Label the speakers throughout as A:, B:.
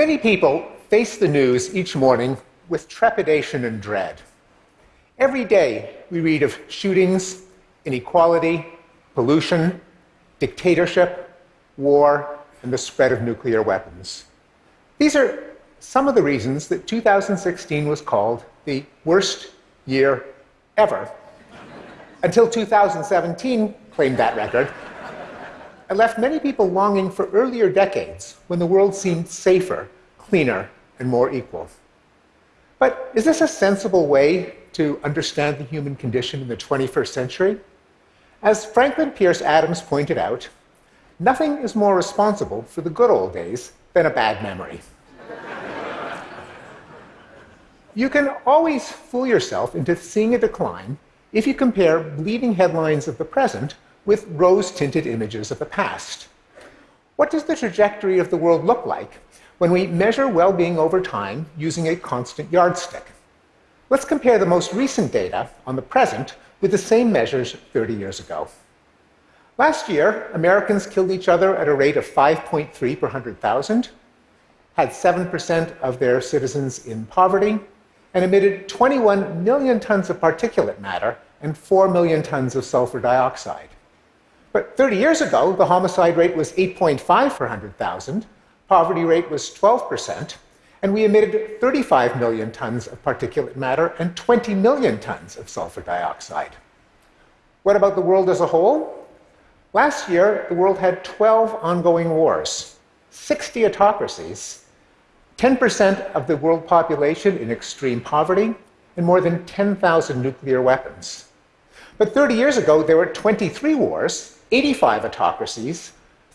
A: Many people face the news each morning with trepidation and dread. Every day we read of shootings, inequality, pollution, dictatorship, war, and the spread of nuclear weapons. These are some of the reasons that 2016 was called the worst year ever, until 2017 claimed that record and left many people longing for earlier decades when the world seemed safer, cleaner, and more equal. But is this a sensible way to understand the human condition in the 21st century? As Franklin Pierce Adams pointed out, nothing is more responsible for the good old days than a bad memory. you can always fool yourself into seeing a decline if you compare bleeding headlines of the present with rose tinted images of the past. What does the trajectory of the world look like when we measure well being over time using a constant yardstick? Let's compare the most recent data on the present with the same measures 30 years ago. Last year, Americans killed each other at a rate of 5.3 per 100,000, had 7% of their citizens in poverty, and emitted 21 million tons of particulate matter and 4 million tons of sulfur dioxide. But 30 years ago, the homicide rate was 8.5 per 100,000, poverty rate was 12%, and we emitted 35 million tons of particulate matter and 20 million tons of sulfur dioxide. What about the world as a whole? Last year, the world had 12 ongoing wars, 60 autocracies, 10% of the world population in extreme poverty, and more than 10,000 nuclear weapons. But 30 years ago, there were 23 wars, 85 autocracies,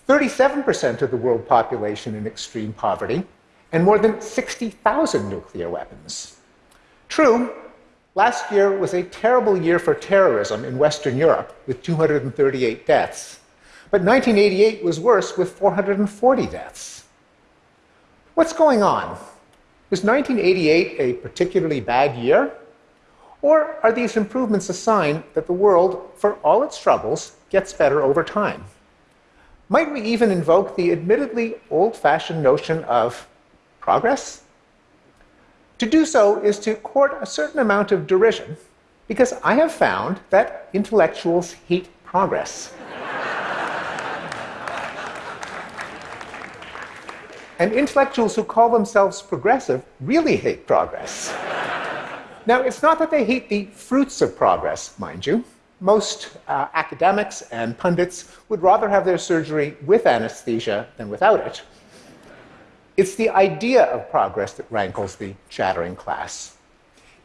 A: 37% of the world population in extreme poverty, and more than 60,000 nuclear weapons. True, last year was a terrible year for terrorism in Western Europe, with 238 deaths. But 1988 was worse, with 440 deaths. What's going on? Was 1988 a particularly bad year? Or are these improvements a sign that the world, for all its troubles, gets better over time? Might we even invoke the admittedly old fashioned notion of progress? To do so is to court a certain amount of derision, because I have found that intellectuals hate progress. and intellectuals who call themselves progressive really hate progress. Now, it's not that they hate the fruits of progress, mind you. Most uh, academics and pundits would rather have their surgery with anesthesia than without it. It's the idea of progress that rankles the chattering class.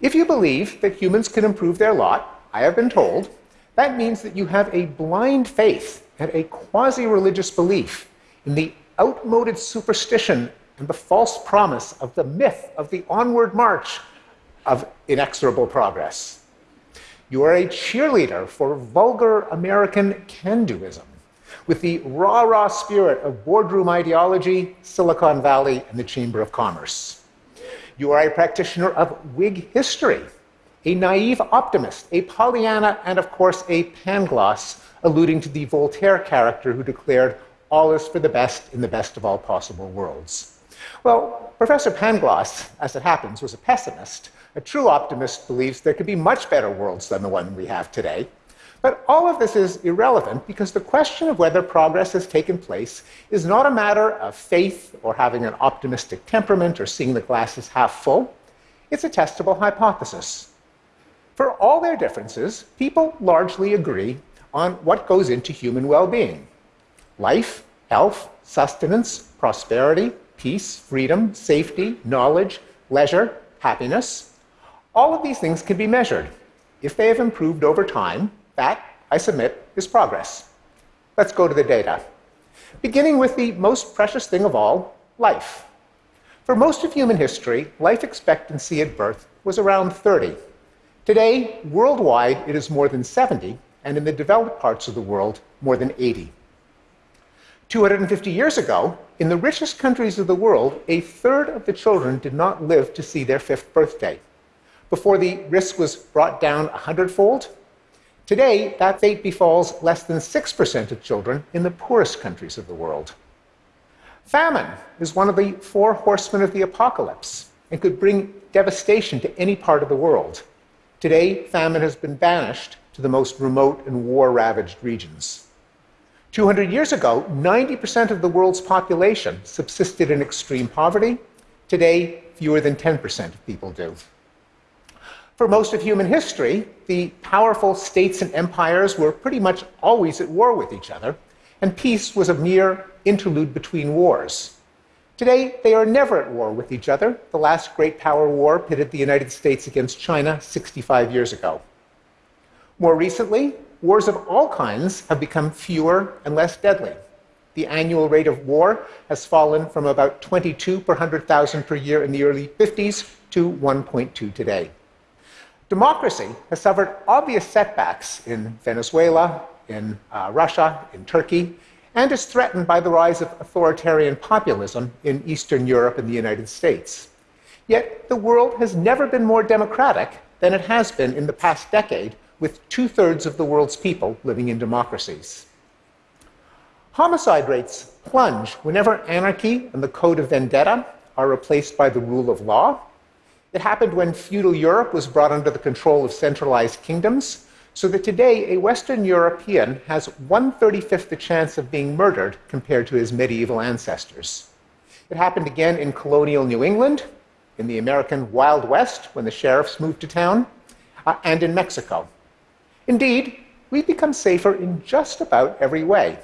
A: If you believe that humans can improve their lot, I have been told, that means that you have a blind faith and a quasi religious belief in the outmoded superstition and the false promise of the myth of the onward march of inexorable progress. You are a cheerleader for vulgar American can doism with the rah rah spirit of boardroom ideology, Silicon Valley, and the Chamber of Commerce. You are a practitioner of Whig history, a naive optimist, a Pollyanna, and of course a Pangloss, alluding to the Voltaire character who declared, All is for the best in the best of all possible worlds. Well, Professor Pangloss, as it happens, was a pessimist a true optimist believes there could be much better worlds than the one we have today. But all of this is irrelevant because the question of whether progress has taken place is not a matter of faith or having an optimistic temperament or seeing the glass as half full. It's a testable hypothesis. For all their differences, people largely agree on what goes into human well being life, health, sustenance, prosperity, peace, freedom, safety, knowledge, leisure, happiness. All of these things can be measured. If they have improved over time, that, I submit, is progress. Let's go to the data. Beginning with the most precious thing of all, life. For most of human history, life expectancy at birth was around 30. Today, worldwide, it is more than 70, and in the developed parts of the world, more than 80. 250 years ago, in the richest countries of the world, a third of the children did not live to see their fifth birthday before the risk was brought down a hundredfold. Today, that fate befalls less than 6% of children in the poorest countries of the world. Famine is one of the four horsemen of the apocalypse and could bring devastation to any part of the world. Today, famine has been banished to the most remote and war ravaged regions. 200 years ago, 90% of the world's population subsisted in extreme poverty. Today, fewer than 10% of people do. For most of human history, the powerful states and empires were pretty much always at war with each other, and peace was a mere interlude between wars. Today, they are never at war with each other. The last great power war pitted the United States against China 65 years ago. More recently, wars of all kinds have become fewer and less deadly. The annual rate of war has fallen from about 22 per 100,000 per year in the early 50s to 1.2 today. Democracy has suffered obvious setbacks in Venezuela, in uh, Russia, in Turkey, and is threatened by the rise of authoritarian populism in Eastern Europe and the United States. Yet the world has never been more democratic than it has been in the past decade, with two thirds of the world's people living in democracies. Homicide rates plunge whenever anarchy and the code of vendetta are replaced by the rule of law. It happened when feudal Europe was brought under the control of centralized kingdoms, so that today a Western European has 135th the chance of being murdered compared to his medieval ancestors. It happened again in colonial New England, in the American Wild West when the sheriffs moved to town, uh, and in Mexico. Indeed, we've become safer in just about every way.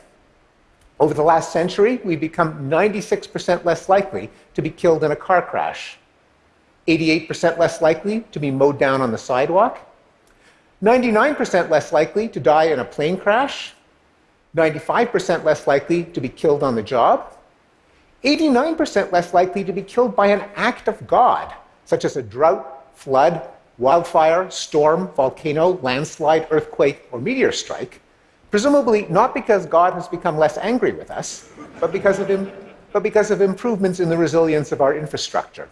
A: Over the last century, we've become 96% less likely to be killed in a car crash, 88% less likely to be mowed down on the sidewalk, 99% less likely to die in a plane crash, 95% less likely to be killed on the job, 89% less likely to be killed by an act of God, such as a drought, flood, wildfire, storm, volcano, landslide, earthquake, or meteor strike, presumably not because God has become less angry with us, but because of, Im- but because of improvements in the resilience of our infrastructure.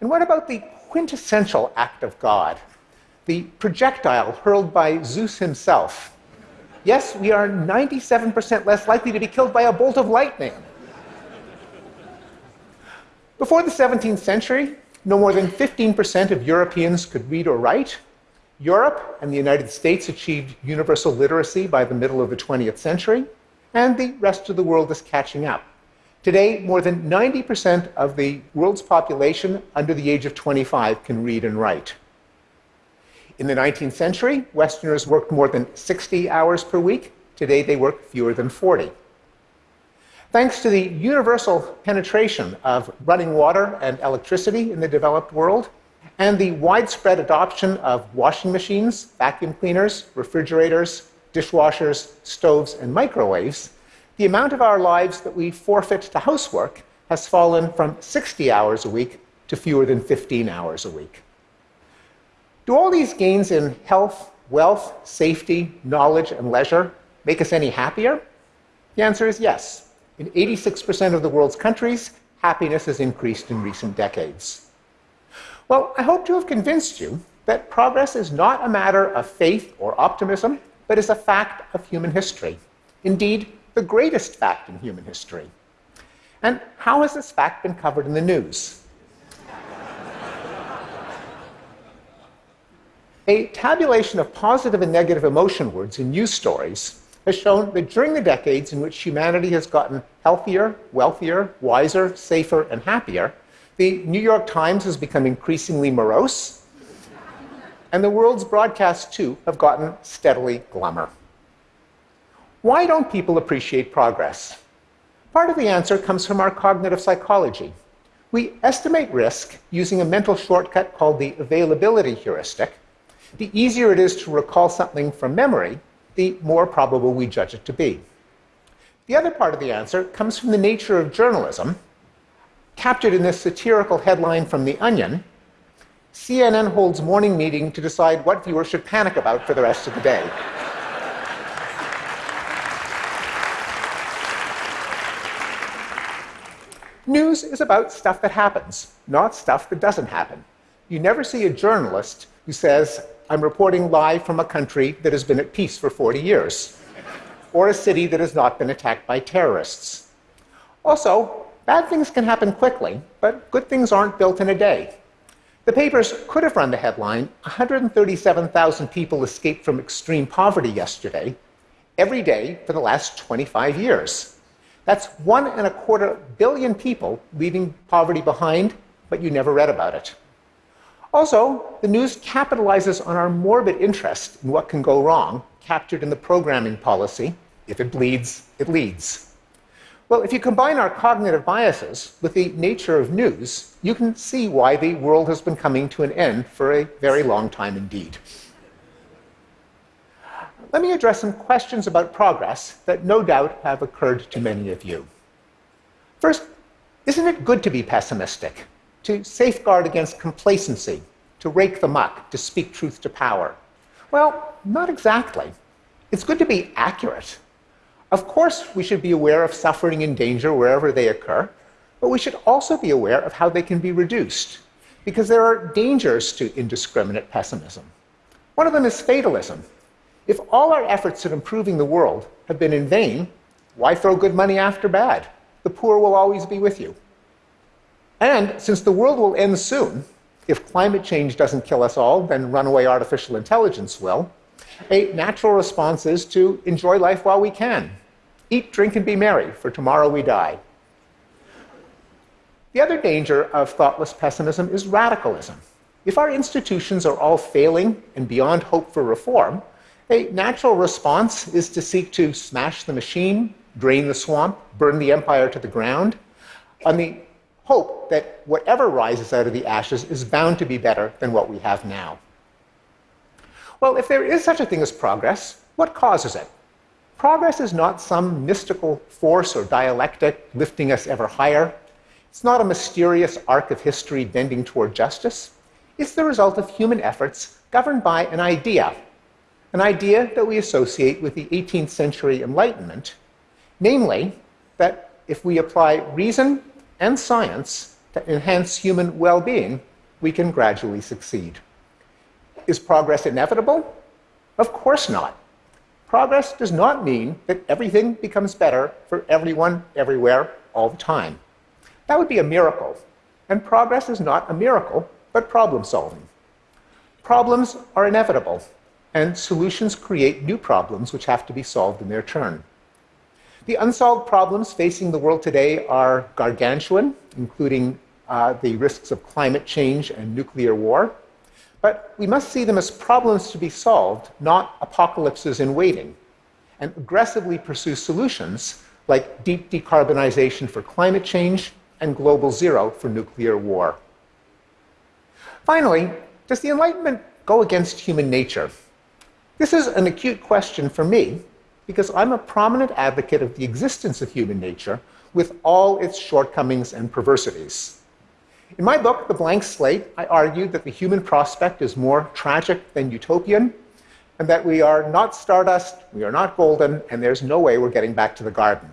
A: And what about the quintessential act of God, the projectile hurled by Zeus himself? Yes, we are 97% less likely to be killed by a bolt of lightning. Before the 17th century, no more than 15% of Europeans could read or write. Europe and the United States achieved universal literacy by the middle of the 20th century, and the rest of the world is catching up. Today, more than 90% of the world's population under the age of 25 can read and write. In the 19th century, Westerners worked more than 60 hours per week. Today, they work fewer than 40. Thanks to the universal penetration of running water and electricity in the developed world, and the widespread adoption of washing machines, vacuum cleaners, refrigerators, dishwashers, stoves, and microwaves, the amount of our lives that we forfeit to housework has fallen from 60 hours a week to fewer than 15 hours a week. Do all these gains in health, wealth, safety, knowledge, and leisure make us any happier? The answer is yes. In 86% of the world's countries, happiness has increased in recent decades. Well, I hope to have convinced you that progress is not a matter of faith or optimism, but is a fact of human history. Indeed, the greatest fact in human history. And how has this fact been covered in the news? a tabulation of positive and negative emotion words in news stories has shown that during the decades in which humanity has gotten healthier, wealthier, wiser, safer, and happier, the New York Times has become increasingly morose, and the world's broadcasts, too, have gotten steadily glummer. Why don't people appreciate progress? Part of the answer comes from our cognitive psychology. We estimate risk using a mental shortcut called the availability heuristic. The easier it is to recall something from memory, the more probable we judge it to be. The other part of the answer comes from the nature of journalism, captured in this satirical headline from The Onion CNN holds morning meeting to decide what viewers should panic about for the rest of the day. News is about stuff that happens, not stuff that doesn't happen. You never see a journalist who says, I'm reporting live from a country that has been at peace for 40 years, or a city that has not been attacked by terrorists. Also, bad things can happen quickly, but good things aren't built in a day. The papers could have run the headline 137,000 people escaped from extreme poverty yesterday, every day for the last 25 years. That's one and a quarter billion people leaving poverty behind, but you never read about it. Also, the news capitalizes on our morbid interest in what can go wrong, captured in the programming policy if it bleeds, it leads. Well, if you combine our cognitive biases with the nature of news, you can see why the world has been coming to an end for a very long time indeed. Let me address some questions about progress that no doubt have occurred to many of you. First, isn't it good to be pessimistic, to safeguard against complacency, to rake the muck, to speak truth to power? Well, not exactly. It's good to be accurate, of course, we should be aware of suffering and danger wherever they occur, but we should also be aware of how they can be reduced, because there are dangers to indiscriminate pessimism. One of them is fatalism. If all our efforts at improving the world have been in vain, why throw good money after bad? The poor will always be with you. And since the world will end soon, if climate change doesn't kill us all, then runaway artificial intelligence will, a natural response is to enjoy life while we can, Eat, drink, and be merry, for tomorrow we die. The other danger of thoughtless pessimism is radicalism. If our institutions are all failing and beyond hope for reform, a natural response is to seek to smash the machine, drain the swamp, burn the empire to the ground, on the hope that whatever rises out of the ashes is bound to be better than what we have now. Well, if there is such a thing as progress, what causes it? Progress is not some mystical force or dialectic lifting us ever higher. It's not a mysterious arc of history bending toward justice. It's the result of human efforts governed by an idea, an idea that we associate with the 18th century Enlightenment, namely that if we apply reason and science to enhance human well being, we can gradually succeed. Is progress inevitable? Of course not. Progress does not mean that everything becomes better for everyone, everywhere, all the time. That would be a miracle. And progress is not a miracle, but problem solving. Problems are inevitable, and solutions create new problems which have to be solved in their turn. The unsolved problems facing the world today are gargantuan, including uh, the risks of climate change and nuclear war. But we must see them as problems to be solved, not apocalypses in waiting, and aggressively pursue solutions like deep decarbonization for climate change and global zero for nuclear war. Finally, does the Enlightenment go against human nature? This is an acute question for me because I'm a prominent advocate of the existence of human nature with all its shortcomings and perversities. In my book, The Blank Slate, I argued that the human prospect is more tragic than utopian, and that we are not stardust, we are not golden, and there's no way we're getting back to the garden.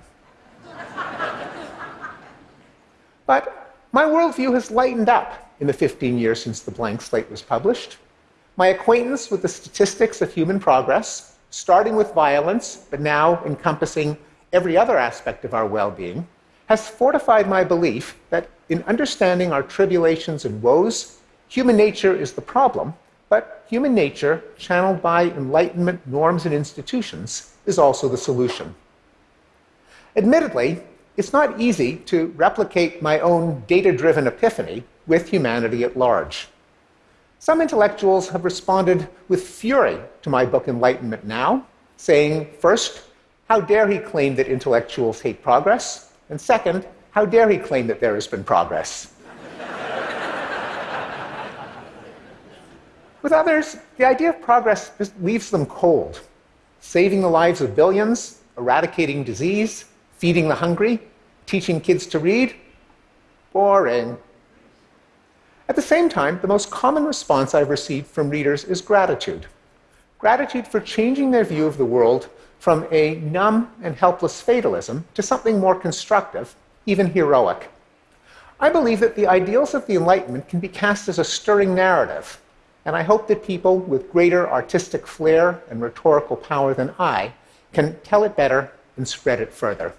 A: but my worldview has lightened up in the 15 years since The Blank Slate was published. My acquaintance with the statistics of human progress, starting with violence, but now encompassing every other aspect of our well being, has fortified my belief that in understanding our tribulations and woes, human nature is the problem, but human nature, channeled by Enlightenment norms and institutions, is also the solution. Admittedly, it's not easy to replicate my own data driven epiphany with humanity at large. Some intellectuals have responded with fury to my book Enlightenment Now, saying, first, how dare he claim that intellectuals hate progress? And second, how dare he claim that there has been progress? With others, the idea of progress just leaves them cold. Saving the lives of billions, eradicating disease, feeding the hungry, teaching kids to read, boring. At the same time, the most common response I've received from readers is gratitude. Gratitude for changing their view of the world from a numb and helpless fatalism to something more constructive, even heroic. I believe that the ideals of the Enlightenment can be cast as a stirring narrative, and I hope that people with greater artistic flair and rhetorical power than I can tell it better and spread it further.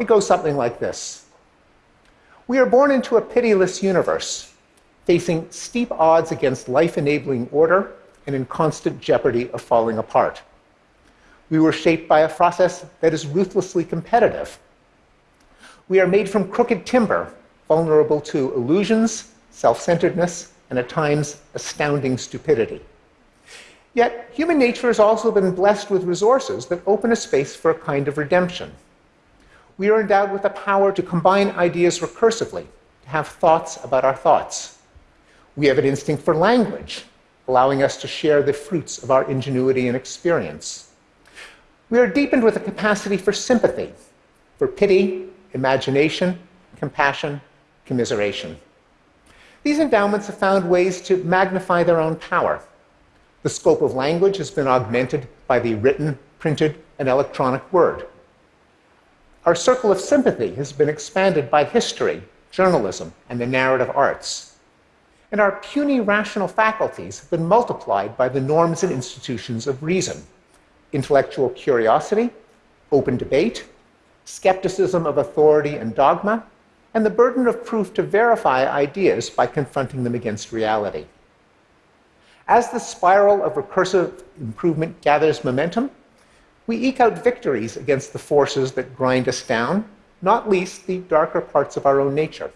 A: It goes something like this We are born into a pitiless universe, facing steep odds against life enabling order and in constant jeopardy of falling apart. We were shaped by a process that is ruthlessly competitive. We are made from crooked timber, vulnerable to illusions, self centeredness, and at times astounding stupidity. Yet, human nature has also been blessed with resources that open a space for a kind of redemption. We are endowed with the power to combine ideas recursively, to have thoughts about our thoughts. We have an instinct for language, allowing us to share the fruits of our ingenuity and experience. We are deepened with a capacity for sympathy, for pity, imagination, compassion, commiseration. These endowments have found ways to magnify their own power. The scope of language has been augmented by the written, printed, and electronic word. Our circle of sympathy has been expanded by history, journalism, and the narrative arts and our puny rational faculties have been multiplied by the norms and institutions of reason intellectual curiosity, open debate, skepticism of authority and dogma, and the burden of proof to verify ideas by confronting them against reality. As the spiral of recursive improvement gathers momentum, we eke out victories against the forces that grind us down, not least the darker parts of our own nature.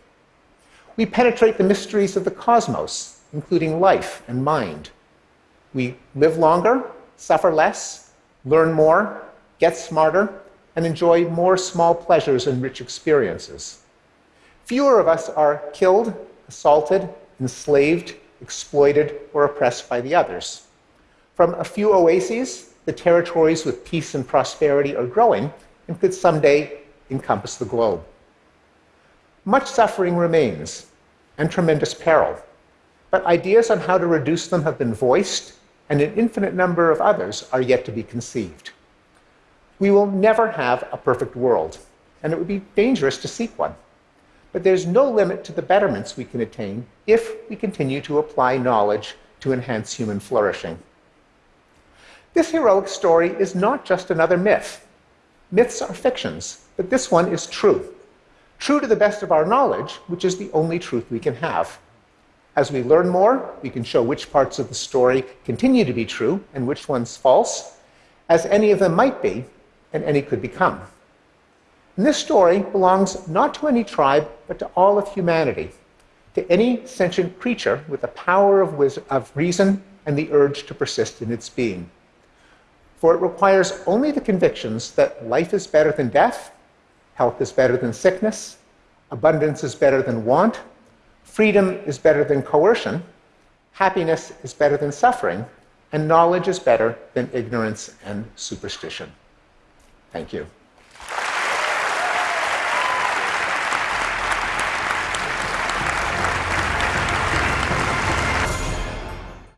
A: We penetrate the mysteries of the cosmos, including life and mind. We live longer, suffer less, learn more, get smarter, and enjoy more small pleasures and rich experiences. Fewer of us are killed, assaulted, enslaved, exploited, or oppressed by the others. From a few oases, the territories with peace and prosperity are growing and could someday encompass the globe. Much suffering remains and tremendous peril, but ideas on how to reduce them have been voiced, and an infinite number of others are yet to be conceived. We will never have a perfect world, and it would be dangerous to seek one. But there's no limit to the betterments we can attain if we continue to apply knowledge to enhance human flourishing. This heroic story is not just another myth. Myths are fictions, but this one is true true to the best of our knowledge, which is the only truth we can have. As we learn more, we can show which parts of the story continue to be true and which ones false, as any of them might be and any could become. And this story belongs not to any tribe, but to all of humanity, to any sentient creature with the power of, of reason and the urge to persist in its being. For it requires only the convictions that life is better than death Health is better than sickness. Abundance is better than want. Freedom is better than coercion. Happiness is better than suffering. And knowledge is better than ignorance and superstition. Thank you.